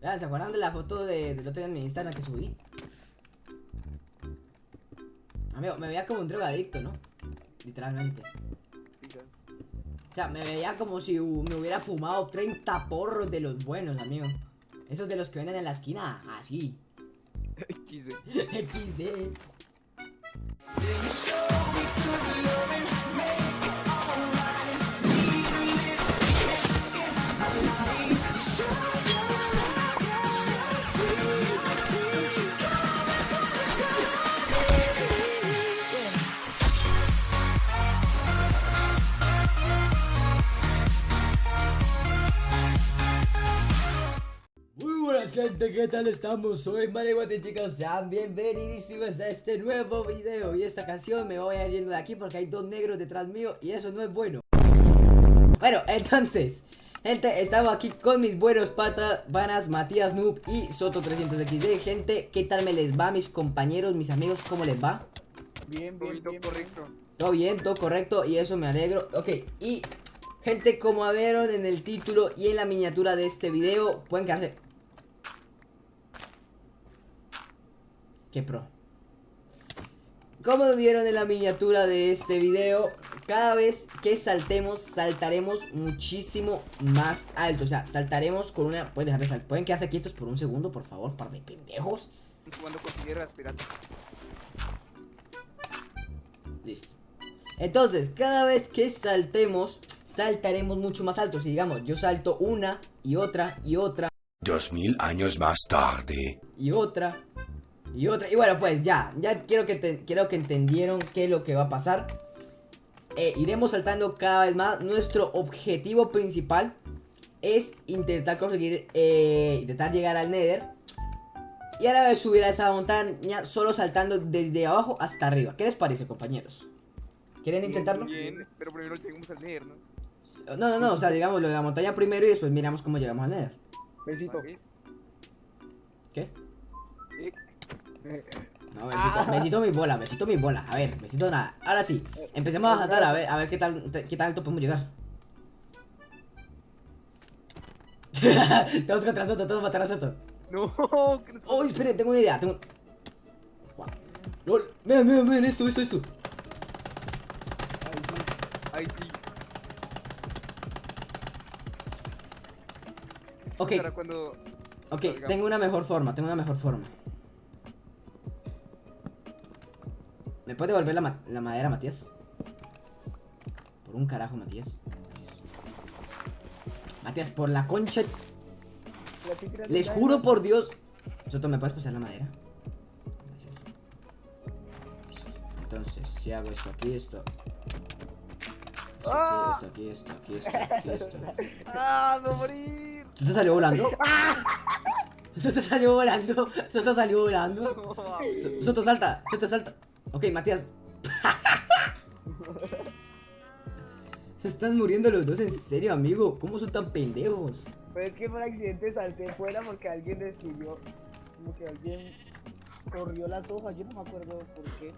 Vean, ¿se acuerdan de la foto de, del otro día en mi Instagram que subí? Amigo, me veía como un drogadicto, ¿no? Literalmente. O sea, me veía como si me hubiera fumado 30 porros de los buenos, amigo. Esos de los que venden en la esquina, así. XD. XD. Buenas gente, ¿qué tal estamos? Soy Marihuate chicos, sean bienvenidísimos a este nuevo video Y esta canción me voy a ir yendo de aquí porque hay dos negros detrás mío y eso no es bueno Bueno, entonces, gente, estamos aquí con mis buenos patas, vanas, Matías Noob y Soto300XD Gente, ¿qué tal me les va mis compañeros, mis amigos, cómo les va? Bien, bien, Poquito bien. correcto. Todo bien, todo correcto y eso me alegro Ok, y gente, como vieron en el título y en la miniatura de este video Pueden quedarse Qué pro Como vieron en la miniatura de este video Cada vez que saltemos, saltaremos muchísimo más alto O sea, saltaremos con una... Pueden, dejar de sal- ¿Pueden quedarse quietos por un segundo, por favor, par de pendejos Cuando consiguiera pirata. Listo. Entonces, cada vez que saltemos, saltaremos mucho más alto. Si digamos, yo salto una y otra y otra Dos mil años más tarde. y otra y otra. Y bueno, pues ya, ya quiero que, te- quiero que entendieron qué es lo que va a pasar. Eh, iremos saltando cada vez más. Nuestro objetivo principal es intentar conseguir, eh, intentar llegar al Nether. Y a la vez subir a esa montaña solo saltando desde abajo hasta arriba. ¿Qué les parece, compañeros? ¿Quieren intentarlo? Bien, pero primero llegamos al leer, ¿no? No, no, no, o sea, digamos lo de la montaña primero y después miramos cómo llegamos al Nether. Besito. ¿Qué? No, besito, besito mi bola, besito mi bola. A ver, besito nada. Ahora sí, empecemos a saltar a ver, a ver qué tal, qué tal alto podemos llegar. todos contra Soto, todos contra Soto. No, Oh, esperen, tengo una idea, tengo... Lol, vean, vean, vean, esto, esto, esto. Ahí sí. Ok, cuando. ok, tengo una mejor forma, tengo una mejor forma. ¿Me puede devolver la, ma- la madera, Matías? Por un carajo, Matías. Matías, por la concha... Les juro por Dios. Soto, ¿me puedes pasar la madera? Gracias. Entonces, si hago esto aquí, esto. Esto aquí, esto aquí, esto aquí, esto. ¡Ah, me morir! ¿Soto salió volando? Soto salió volando. Soto salió volando. So- Soto salta, Soto salta. Ok, Matías. Se están muriendo los dos, en serio, amigo. ¿Cómo son tan pendejos? Pero es que por accidente salté fuera porque alguien destruyó. Como que alguien corrió las hojas. Yo no me acuerdo por qué.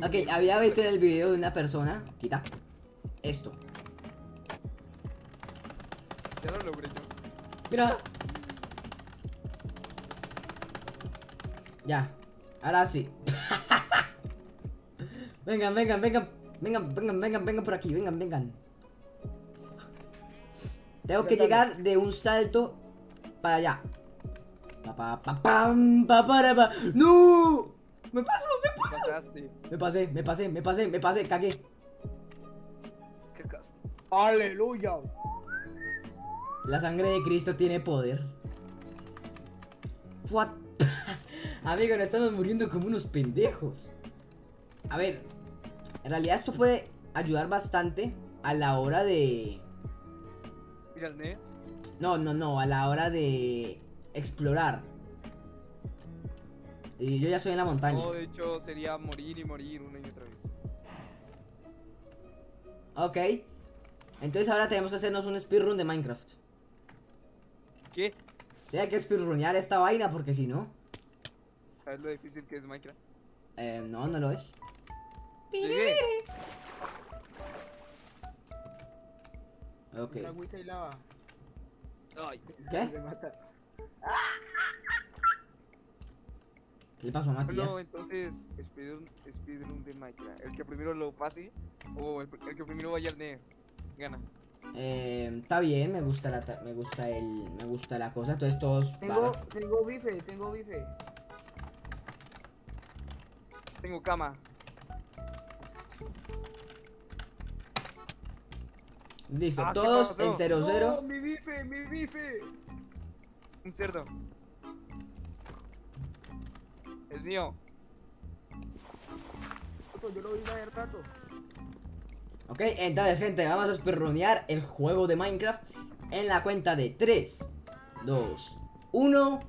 Pero... Ok, había visto en el video de una persona. Quita. Esto. Ya lo logré yo. Mira. Ya. Ahora sí. Vengan, vengan, vengan. Vengan, vengan, vengan, vengan por aquí. Vengan, vengan. Tengo que llegar de un salto para allá. Pa, pa, pa, pam, pa, para, pa. ¡No! ¡Me paso! ¡Me paso! Me pasé, me pasé, me pasé, me pasé, cagué. ¡Aleluya! La sangre de Cristo tiene poder. What? Amigo, nos estamos muriendo como unos pendejos. A ver, en realidad esto puede ayudar bastante a la hora de... Mira el ne. No, no, no, a la hora de explorar. Y yo ya soy en la montaña. No, de hecho sería morir y morir una y otra vez. Ok. Entonces ahora tenemos que hacernos un speedrun de Minecraft. ¿Qué? Sea, hay que speedrunear esta vaina porque si no... ¿Sabes lo difícil que es Minecraft? Eh, no, no lo es. Llegué. Ok. Una agüita y lava. Ay, ¿Qué? Me mata. ¿Qué le pasó a Matías? no, entonces, speedrun, speedrun de Minecraft. El que primero lo pase, o el, el que primero vaya al Nether, gana. Eh, está bien, me gusta la ta- me gusta el me gusta la cosa, entonces todos Tengo, tengo bife, tengo bife. Tengo cama. Listo, Ah, ¿qué todos en 0 ¡No, 0. mi bife, mi bife! Un cerdo. Es mío. Yo lo vi hace rato. Ok, entonces gente, vamos a speedrunear el juego de Minecraft en la cuenta de 3, 2, 1.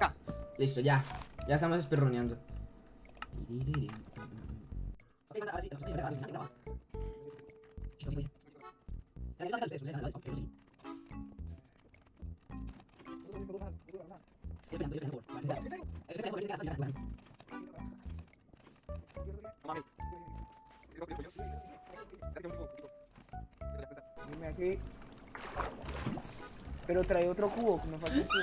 Ya. Listo, ya. Ya estamos speedruneando. Dime aquí. Pero trae otro cubo, que me falta un cubo.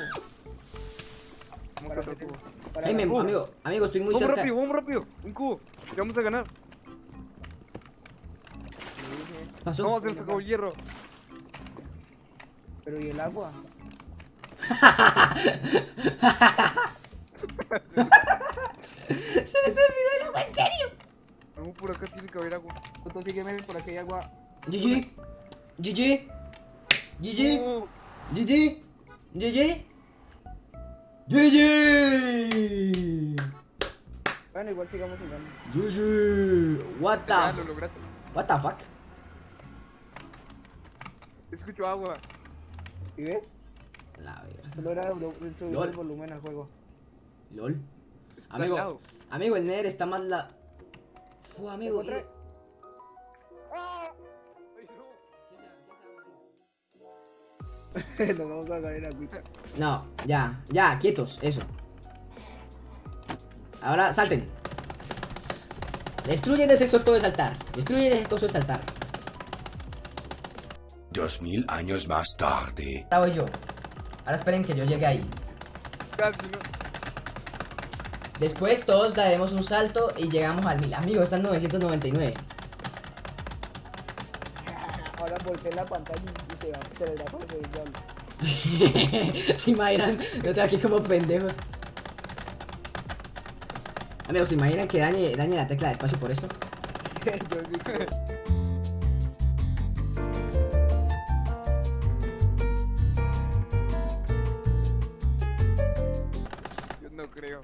Otro cubo. para Ey, me- amigo, amigo, estoy muy cerca. rápido, rápido. Un cubo. Que vamos a ganar. ¿Qué pasó? No, se nos acabó el hierro. Pero ¿y el agua? Se les olvidó el agua, en serio. No, por acá tiene que haber agua. Tú sígueme por aquí hay agua. GG. GG. GG. GG. GG. GG. Bueno, igual sigamos jugando. GG. What the lo lograste. What the fuck? Escucho agua. ¿Sí ves? La verga. Solo era volumen al juego. LOL. Está Amigo, lado. amigo, el Nether está más la. Fu, amigo. Otra- y- ¡Ah! Ay, no. Nos vamos a en agüita. No, ya, ya, quietos, eso. Ahora salten. Destruyen ese coso de saltar. Destruyen ese coso de saltar. Dos mil años más tarde. Ahora voy yo. Ahora esperen que yo llegue ahí. Casi no. Después todos daremos un salto y llegamos al 1000. Amigo, está en 999. Ahora volteé la pantalla y se, va, se les va a el diablo. se imaginan, yo estoy aquí como pendejos. Amigos, ¿se imaginan que dañe, dañe la tecla de espacio por esto? creo.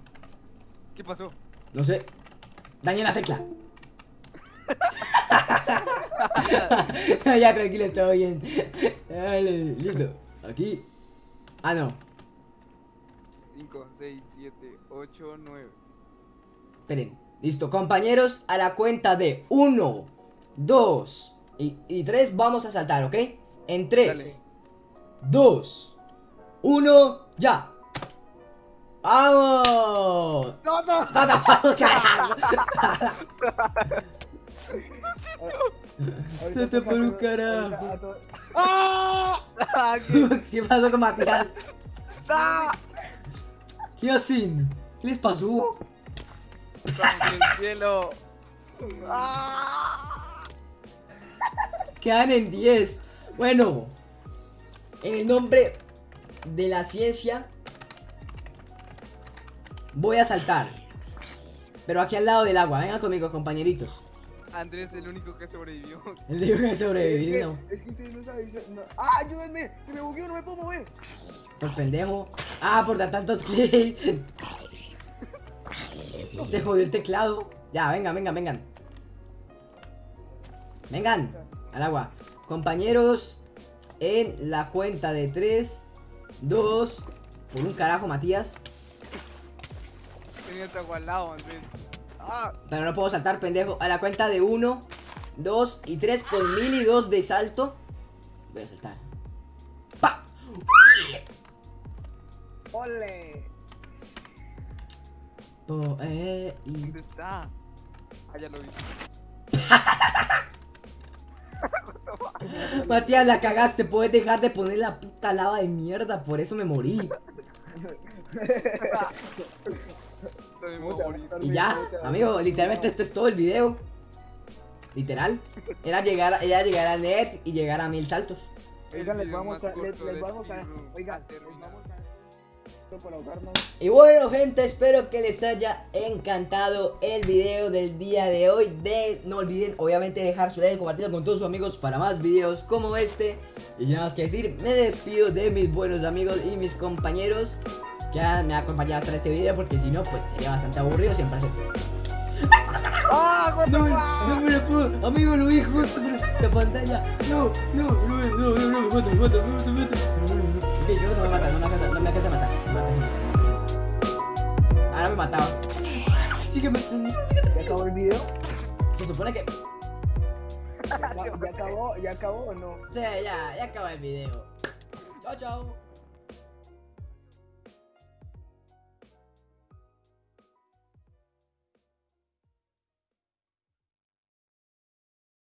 ¿Qué pasó? No sé. Dañe la tecla. ya, tranquilo, todo bien. Dale, listo. Aquí. Ah, no. 5, 6, 7, 8, 9. Esperen. Listo, compañeros, a la cuenta de 1, 2 y 3 vamos a saltar, ¿ok? En 3, 2, 1, ya. ¡Vamos! ¡No, no! ¡No, no, carajo! Un carajo. ¡Ah! ¿Qué pasó con Matías? ¡Ah! ¿Qué hacen? ¿Qué les pasó? ¡Estamos en el cielo! Quedan en 10. Bueno, en el nombre de la ciencia, voy a saltar. Pero aquí al lado del agua. Vengan conmigo, compañeritos. Andrés es el único que sobrevivió. El digo que Es sobrevivir, que, no. es que ustedes no saben. no- ¡Ah, ayúdenme! Se me bugueó, no me puedo mover. Por pendejo. Ah, por dar tantos clics. Se jodió el teclado. Ya, vengan, vengan, vengan. Vengan, al agua. Compañeros, en la cuenta de 3, 2, por un carajo, Matías. Tenía. ¡Ah! Pero no puedo saltar, pendejo. A la cuenta de 1, 2 y 3 con 1000 y 2 de salto. Voy a saltar. ¡Pa! ¡Ole! Eh, y... ¿Dónde está? Ah, ya lo vi. Matías, la cagaste. Puedes dejar de poner la puta lava de mierda, por eso me morí. También me ¿Cómo te va a morí. matar, Y ya, ¿Cómo te va a amigo, literalmente esto es todo el video. Literal. Era llegar, era llegar a net y llegar a mil saltos. Oigan, les vamos a, les, corto les de vamos a, speedrun oigan, ha les terminado. vamos a para ahogarnos. Y bueno gente, espero que les haya encantado el video del día de hoy de, No olviden obviamente dejar su like y compartirlo con todos sus amigos para más videos como este Y sin nada más que decir, me despido de mis buenos amigos y mis compañeros Que han- me han acompañado hasta este video porque si no pues sería bastante aburrido siempre hacer ¡Ah, No, no me lo puedo, amigo lo vi justo por esta pantalla No, no, no, no, no, no, me mato, me mato, me no. Ok, yo no me mata, no me alcanza, no me alcanza a matar. Ahora me mataba Sígueme, sígueme ¿Ya acabó el video? Se supone que. ¿Ya, ya acabó? ¿Ya acabó o no? O sea, ya, ya acaba el video. Chao, chao.